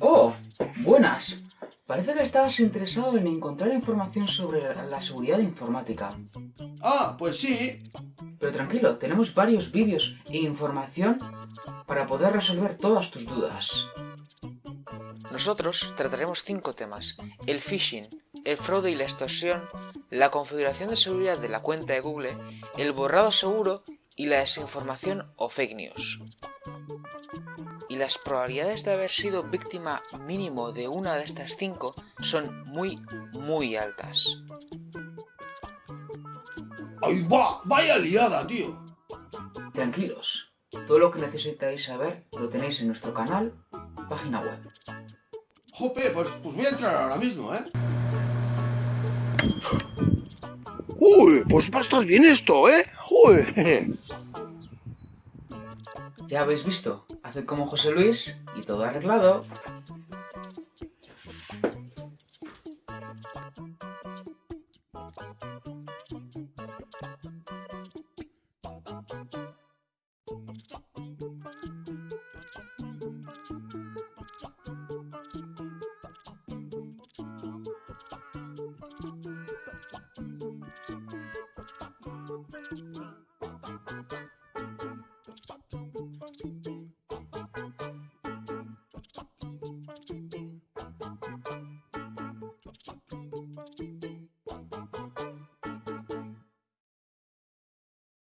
¡Oh! ¡Buenas! Parece que estabas interesado en encontrar información sobre la seguridad informática. Ah, pues sí. Pero tranquilo, tenemos varios vídeos e información para poder resolver todas tus dudas. Nosotros trataremos cinco temas. El phishing, el fraude y la extorsión, la configuración de seguridad de la cuenta de Google, el borrado seguro y la desinformación o fake news. Y las probabilidades de haber sido víctima mínimo de una de estas cinco son muy, muy altas. ¡Ay, va! ¡Vaya liada, tío! Tranquilos, todo lo que necesitáis saber lo tenéis en nuestro canal, página web. Jope, pues, pues voy a entrar ahora mismo, ¿eh? Uy, pues va a estar bien esto, ¿eh? Uy. Ya habéis visto, haced como José Luis y todo arreglado.